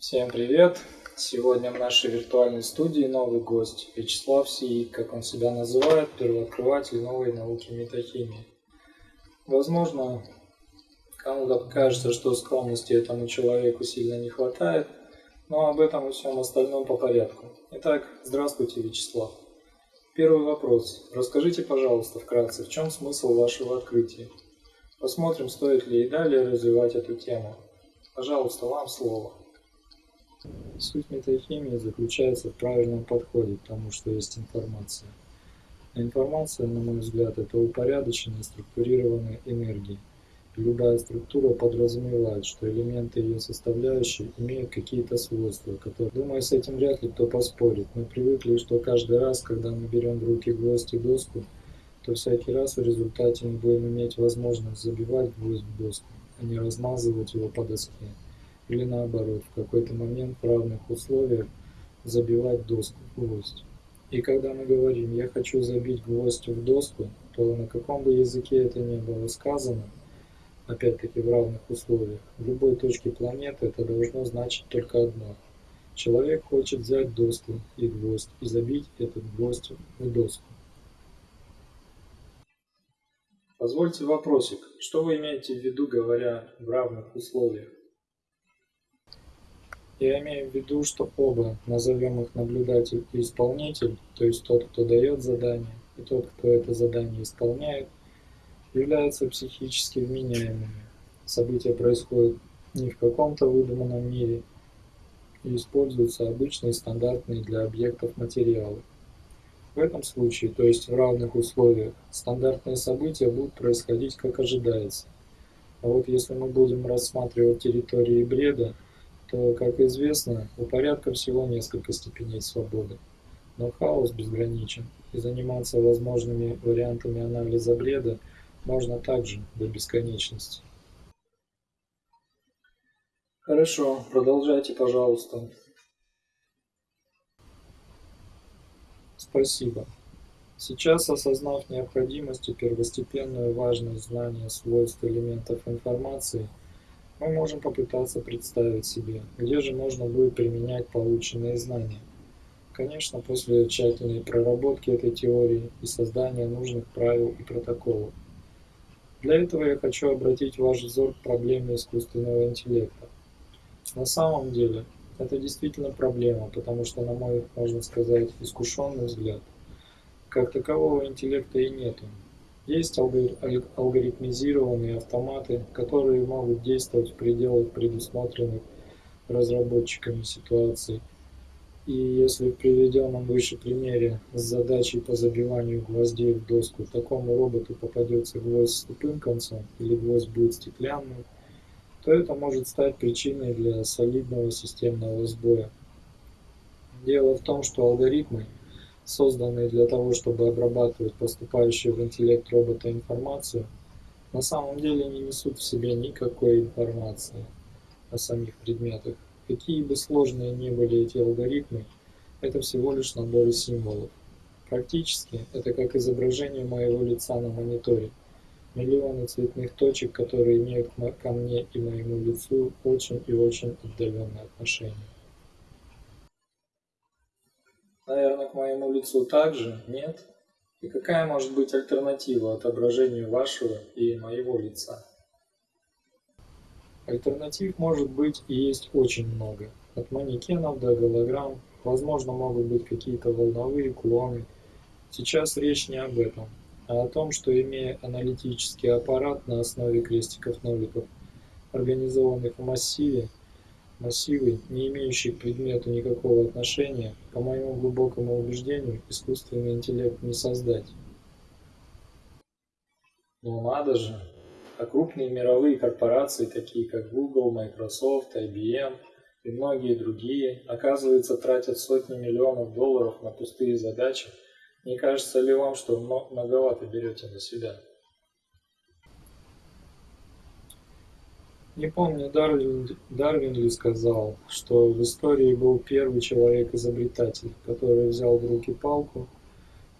Всем привет! Сегодня в нашей виртуальной студии новый гость Вячеслав Сиик, как он себя называет, первооткрыватель новой науки метахимии. Возможно, кому-то покажется, что скромности этому человеку сильно не хватает, но об этом и всем остальном по порядку. Итак, здравствуйте, Вячеслав. Первый вопрос. Расскажите, пожалуйста, вкратце, в чем смысл вашего открытия? Посмотрим, стоит ли и далее развивать эту тему. Пожалуйста, вам слово. Суть метахимии заключается в правильном подходе к тому, что есть информация. А информация, на мой взгляд, это упорядоченная структурированная энергия. Любая структура подразумевает, что элементы ее составляющие имеют какие-то свойства, которые, думаю, с этим вряд ли кто поспорит. Мы привыкли, что каждый раз, когда мы берем в руки гвоздь и доску, то всякий раз в результате мы будем иметь возможность забивать гвоздь в доску, а не размазывать его по доске или наоборот, в какой-то момент в равных условиях забивать доску в гвоздь. И когда мы говорим «я хочу забить гвоздь в доску», то на каком бы языке это ни было сказано, опять-таки в равных условиях, в любой точке планеты это должно значить только одно. Человек хочет взять доску и гвоздь и забить этот гвоздь в доску. Позвольте вопросик. Что вы имеете в виду, говоря в равных условиях? Я имею в виду, что оба, назовем их наблюдатель и исполнитель, то есть тот, кто дает задание, и тот, кто это задание исполняет, являются психически вменяемыми. События происходят не в каком-то выдуманном мире и используются обычные стандартные для объектов материалы. В этом случае, то есть в равных условиях, стандартные события будут происходить как ожидается. А вот если мы будем рассматривать территории бреда, то, как известно, у порядка всего несколько степеней свободы. Но хаос безграничен, и заниматься возможными вариантами анализа бреда можно также до бесконечности. Хорошо, продолжайте, пожалуйста. Спасибо. Сейчас, осознав необходимость и первостепенную важность знания свойств элементов информации – мы можем попытаться представить себе, где же можно будет применять полученные знания. Конечно, после тщательной проработки этой теории и создания нужных правил и протоколов. Для этого я хочу обратить ваш взор к проблеме искусственного интеллекта. На самом деле, это действительно проблема, потому что, на мой, можно сказать, искушенный взгляд, как такового интеллекта и нету. Есть алгоритмизированные автоматы, которые могут действовать в пределах предусмотренных разработчиками ситуаций. И если в приведенном выше примере с задачей по забиванию гвоздей в доску такому роботу попадется гвоздь с тупым концом или гвоздь будет стеклянным, то это может стать причиной для солидного системного сбоя. Дело в том, что алгоритмы – созданные для того, чтобы обрабатывать поступающую в интеллект робота информацию, на самом деле не несут в себе никакой информации о самих предметах. Какие бы сложные ни были эти алгоритмы, это всего лишь наборы символов. Практически это как изображение моего лица на мониторе. Миллионы цветных точек, которые имеют ко мне и моему лицу очень и очень отдаленное отношение. Наверное, к моему лицу также, нет? И какая может быть альтернатива отображению вашего и моего лица? Альтернатив может быть и есть очень много. От манекенов до голограмм, возможно, могут быть какие-то волновые клоны. Сейчас речь не об этом, а о том, что имея аналитический аппарат на основе крестиков-ноликов, организованных в массиве, Массивы, не имеющие к предмету никакого отношения, по моему глубокому убеждению, искусственный интеллект не создать. Ну надо же! А крупные мировые корпорации, такие как Google, Microsoft, IBM и многие другие, оказывается, тратят сотни миллионов долларов на пустые задачи. Не кажется ли вам, что многовато берете на себя? Не помню, Дарвин, Дарвин ли сказал, что в истории был первый человек-изобретатель, который взял в руки палку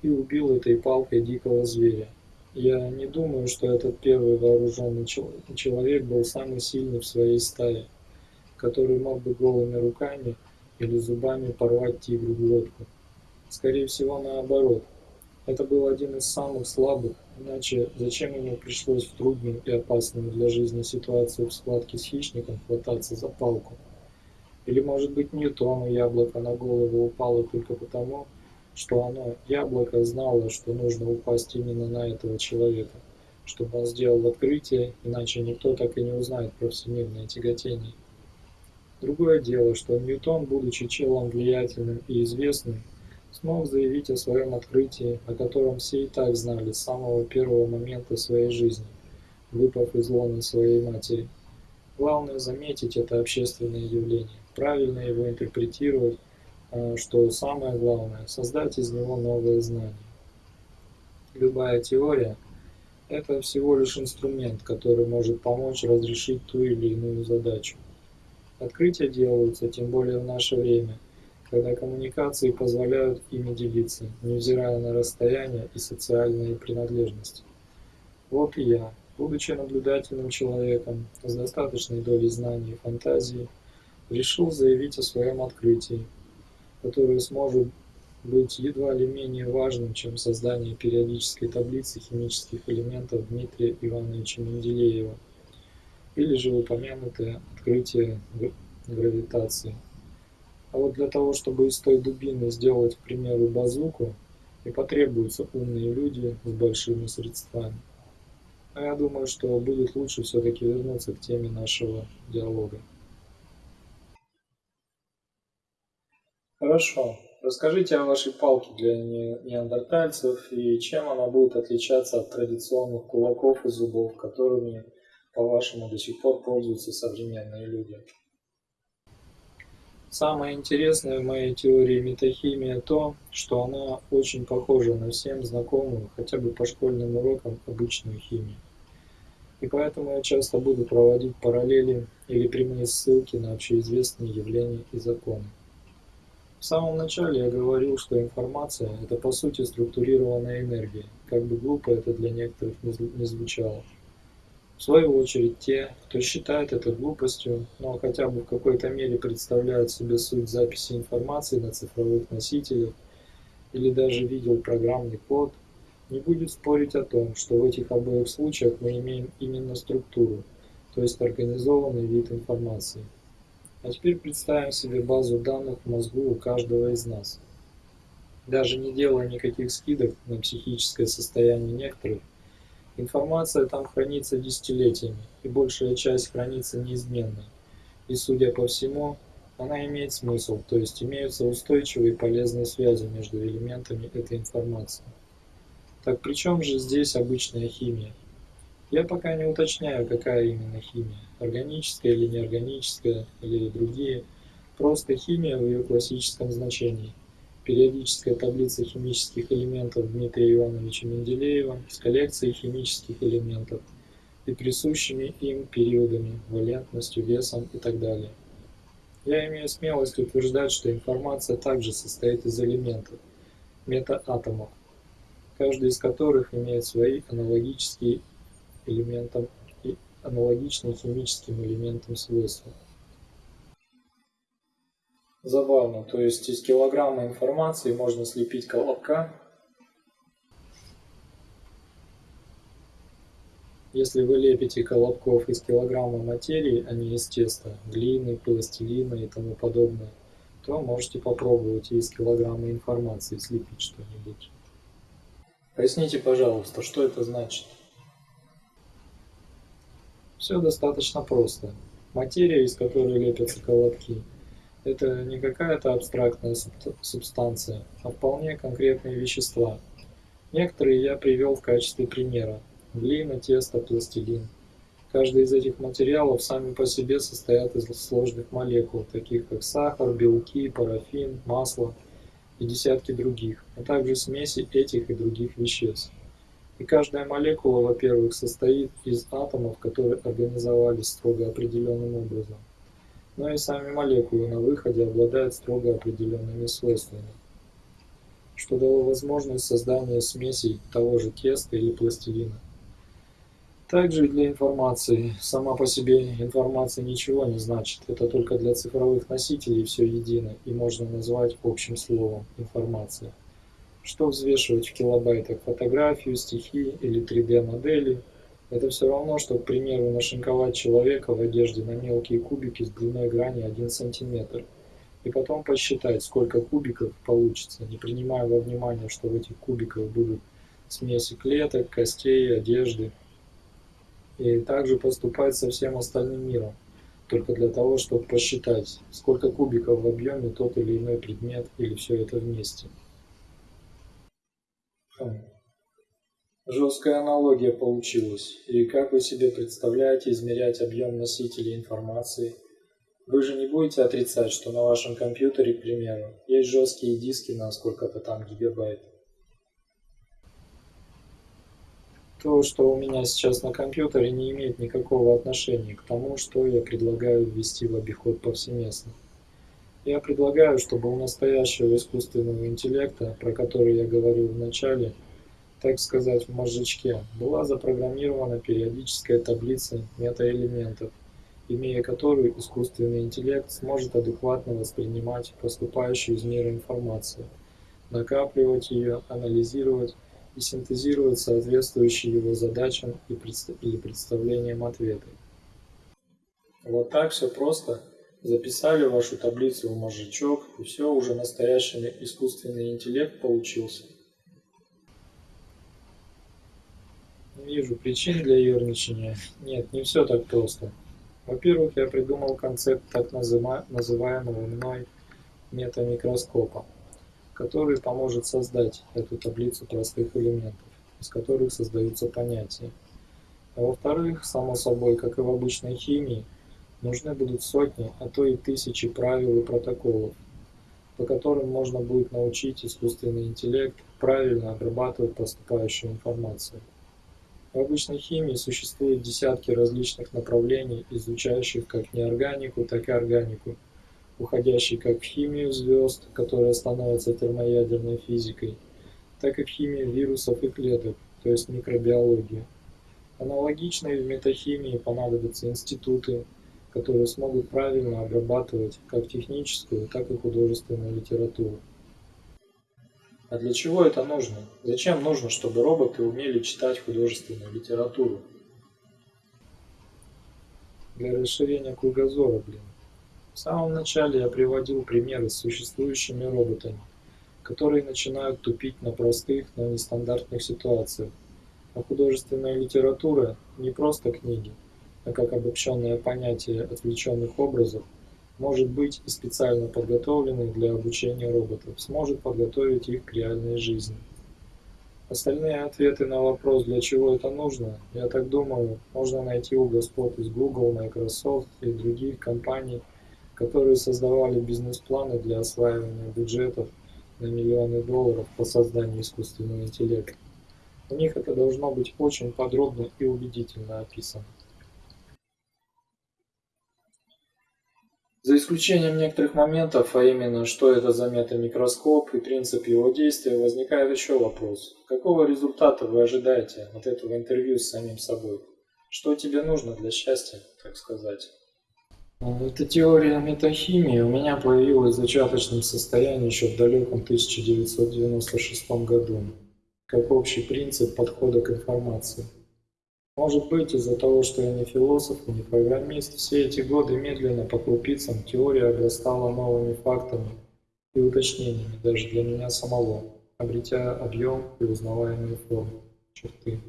и убил этой палкой дикого зверя. Я не думаю, что этот первый вооруженный человек был самый сильный в своей стае. который мог бы голыми руками или зубами порвать тигру глотку. Скорее всего, наоборот. Это был один из самых слабых, иначе зачем ему пришлось в трудную и опасную для жизни ситуацию в схватке с хищником хвататься за палку? Или, может быть, Ньютону яблоко на голову упало только потому, что оно, яблоко, знало, что нужно упасть именно на этого человека, чтобы он сделал открытие, иначе никто так и не узнает про всемирное тяготение. Другое дело, что Ньютон, будучи челом влиятельным и известным, смог заявить о своем открытии, о котором все и так знали с самого первого момента своей жизни, выпав из лона своей матери. Главное заметить это общественное явление, правильно его интерпретировать, а, что самое главное – создать из него новые знания. Любая теория – это всего лишь инструмент, который может помочь разрешить ту или иную задачу. Открытия делаются, тем более в наше время – когда коммуникации позволяют ими делиться, невзирая на расстояние и социальные принадлежности. Вот и я, будучи наблюдательным человеком с достаточной долей знаний и фантазии, решил заявить о своем открытии, которое сможет быть едва ли менее важным, чем создание периодической таблицы химических элементов Дмитрия Ивановича Менделеева или же упомянутое открытие гравитации. А вот для того, чтобы из той дубины сделать, к примеру, базуку, и потребуются умные люди с большими средствами. А я думаю, что будет лучше все-таки вернуться к теме нашего диалога. Хорошо. Расскажите о вашей палке для неандертальцев и чем она будет отличаться от традиционных кулаков и зубов, которыми, по-вашему, до сих пор пользуются современные люди. Самое интересное в моей теории метахимия то, что она очень похожа на всем знакомую, хотя бы по школьным урокам, обычную химию. И поэтому я часто буду проводить параллели или прямые ссылки на общеизвестные явления и законы. В самом начале я говорил, что информация – это по сути структурированная энергия, как бы глупо это для некоторых не звучало. В свою очередь, те, кто считает это глупостью, но хотя бы в какой-то мере представляют себе суть записи информации на цифровых носителях или даже видел программный код, не будет спорить о том, что в этих обоих случаях мы имеем именно структуру, то есть организованный вид информации. А теперь представим себе базу данных в мозгу у каждого из нас. Даже не делая никаких скидок на психическое состояние некоторых, Информация там хранится десятилетиями, и большая часть хранится неизменной. И, судя по всему, она имеет смысл, то есть имеются устойчивые и полезные связи между элементами этой информации. Так при чем же здесь обычная химия? Я пока не уточняю, какая именно химия, органическая или неорганическая, или другие, просто химия в ее классическом значении периодическая таблица химических элементов Дмитрия Ивановича Менделеева с коллекцией химических элементов и присущими им периодами, валентностью, весом и так далее. Я имею смелость утверждать, что информация также состоит из элементов, метаатомов, каждый из которых имеет свои аналогические элементам и аналогичные химическим элементам свойства. Забавно, то есть из килограмма информации можно слепить колобка. Если вы лепите колобков из килограмма материи, а не из теста, глины, пластилина и тому подобное, то можете попробовать из килограмма информации слепить что-нибудь. Поясните, пожалуйста, что это значит? Все достаточно просто. Материя, из которой лепятся колобки – это не какая-то абстрактная субстанция, а вполне конкретные вещества. Некоторые я привел в качестве примера. Глина, тесто, пластилин. Каждый из этих материалов сами по себе состоят из сложных молекул, таких как сахар, белки, парафин, масло и десятки других, а также смеси этих и других веществ. И каждая молекула, во-первых, состоит из атомов, которые организовались строго определенным образом но и сами молекулы на выходе обладают строго определенными свойствами, что дало возможность создания смесей того же теста или пластилина. Также для информации. Сама по себе информация ничего не значит. Это только для цифровых носителей все едино и можно назвать общим словом информация. Что взвешивать в килобайтах фотографию, стихи или 3D-модели – это все равно, что, к примеру, нашинковать человека в одежде на мелкие кубики с длиной грани 1 см и потом посчитать, сколько кубиков получится, не принимая во внимание, что в этих кубиках будут смеси клеток, костей, одежды – и также поступать со всем остальным миром, только для того, чтобы посчитать, сколько кубиков в объеме тот или иной предмет или все это вместе. Жесткая аналогия получилась. И как вы себе представляете измерять объем носителей информации? Вы же не будете отрицать, что на вашем компьютере, к примеру, есть жесткие диски на сколько-то там гигабайт. То, что у меня сейчас на компьютере, не имеет никакого отношения к тому, что я предлагаю ввести в обиход повсеместно. Я предлагаю, чтобы у настоящего искусственного интеллекта, про который я говорил в начале, так сказать, в мозжечке, была запрограммирована периодическая таблица метаэлементов, имея которую искусственный интеллект сможет адекватно воспринимать поступающую из мира информацию, накапливать ее, анализировать и синтезировать соответствующие его задачам и предст или представлениям ответы. Вот так все просто. Записали вашу таблицу в мозжечок, и все, уже настоящий искусственный интеллект получился. Не вижу причин для ерничания. Нет, не все так просто. Во-первых, я придумал концепт так называемого мной метамикроскопа который поможет создать эту таблицу простых элементов, из которых создаются понятия. А во-вторых, само собой, как и в обычной химии, нужны будут сотни, а то и тысячи правил и протоколов, по которым можно будет научить искусственный интеллект правильно обрабатывать поступающую информацию. В обычной химии существует десятки различных направлений, изучающих как неорганику, так и органику – уходящий как в химию звезд, которая становится термоядерной физикой, так и в химию вирусов и клеток, то есть микробиологию. Аналогично и в метахимии понадобятся институты, которые смогут правильно обрабатывать как техническую, так и художественную литературу. А для чего это нужно? Зачем нужно, чтобы роботы умели читать художественную литературу? Для расширения кругозора, блин. В самом начале я приводил примеры с существующими роботами, которые начинают тупить на простых, но нестандартных ситуациях. А художественная литература не просто книги, а как обобщенное понятие отвлеченных образов, может быть и специально подготовленных для обучения роботов, сможет подготовить их к реальной жизни. Остальные ответы на вопрос, для чего это нужно, я так думаю, можно найти у господ из Google, Microsoft и других компаний, которые создавали бизнес-планы для осваивания бюджетов на миллионы долларов по созданию искусственного интеллекта. У них это должно быть очень подробно и убедительно описано. За исключением некоторых моментов, а именно, что это за метамикроскоп и принцип его действия, возникает еще вопрос. Какого результата вы ожидаете от этого интервью с самим собой? Что тебе нужно для счастья, так сказать? Эта теория метахимии у меня появилась в зачаточном состоянии еще в далеком 1996 году, как общий принцип подхода к информации. Может быть, из-за того, что я не философ не программист, все эти годы медленно по крупицам теория обрастала новыми фактами и уточнениями даже для меня самого, обретя объем и узнаваемые формы, черты.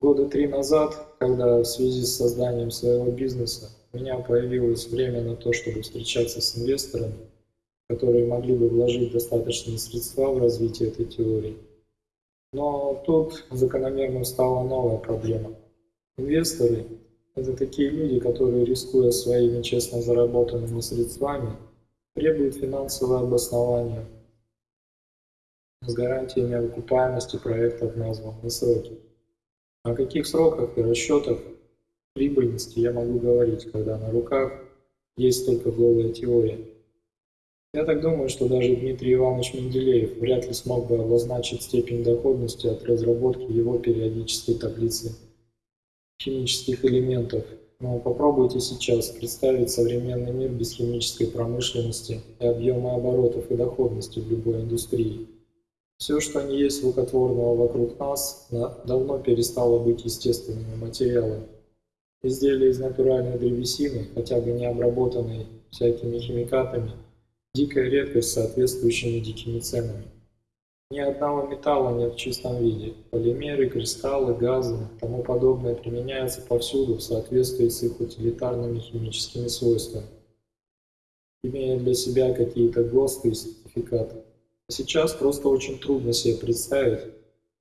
Года три назад, когда в связи с созданием своего бизнеса у меня появилось время на то, чтобы встречаться с инвесторами, которые могли бы вложить достаточные средства в развитие этой теории. Но тут закономерным стала новая проблема. Инвесторы – это такие люди, которые, рискуя своими честно заработанными средствами, требуют финансовое обоснование с гарантиями окупаемости проекта в названные сроки. О каких сроках и расчетах прибыльности я могу говорить, когда на руках есть только голая теория. Я так думаю, что даже Дмитрий Иванович Менделеев вряд ли смог бы обозначить степень доходности от разработки его периодической таблицы химических элементов, но попробуйте сейчас представить современный мир без химической промышленности и объема оборотов и доходности в любой индустрии. Все, что не есть рукотворного вокруг нас, давно перестало быть естественными материалами. Изделия из натуральной древесины, хотя бы не обработанные всякими химикатами, дикая редкость с соответствующими дикими ценами. Ни одного металла нет в чистом виде. Полимеры, кристаллы, газы и тому подобное применяются повсюду в соответствии с их утилитарными химическими свойствами, имея для себя какие-то ГОСТы и сертификаты. А сейчас просто очень трудно себе представить,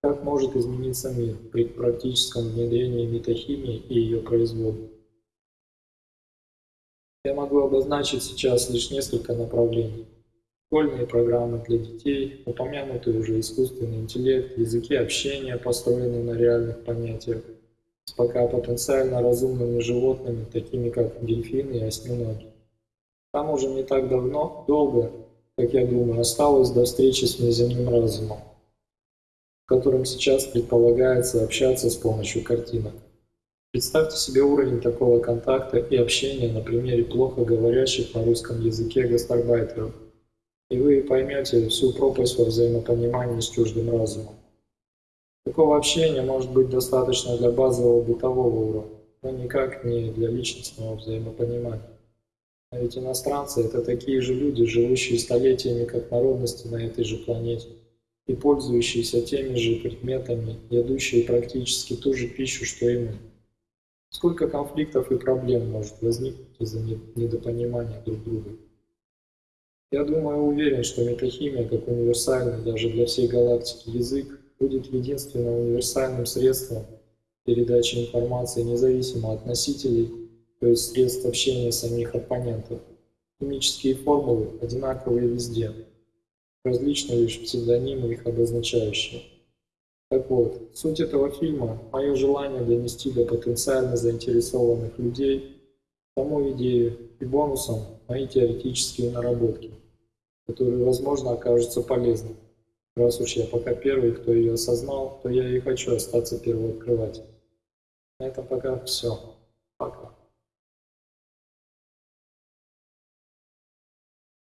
как может измениться мир при практическом внедрении метахимии и ее производа. Я могу обозначить сейчас лишь несколько направлений школьные программы для детей, упомянутый уже искусственный интеллект, языки общения, построенные на реальных понятиях, с пока потенциально разумными животными, такими как дельфины и осьминоги. Там уже не так давно, долго, как я думаю, осталось до встречи с внеземным разумом, в котором сейчас предполагается общаться с помощью картинок. Представьте себе уровень такого контакта и общения на примере плохо говорящих на русском языке гастарбайтеров – и вы поймете всю пропасть во взаимопонимании с чуждым разумом. Такого общения может быть достаточно для базового бытового уровня, но никак не для личностного взаимопонимания. А ведь иностранцы – это такие же люди, живущие столетиями как народности на этой же планете и пользующиеся теми же предметами, едущие практически ту же пищу, что и мы. Сколько конфликтов и проблем может возникнуть из-за недопонимания друг друга? Я думаю, уверен, что метахимия, как универсальный даже для всей галактики язык, будет единственным универсальным средством передачи информации независимо от носителей, то есть средств общения самих оппонентов. Химические формулы одинаковые везде, различны лишь псевдонимы их обозначающие. Так вот, суть этого фильма – мое желание донести до потенциально заинтересованных людей саму идею и бонусом мои теоретические наработки – которые, возможно, окажутся полезными. Раз уж я пока первый, кто ее осознал, то я и хочу остаться первооткрывателем. На этом пока все.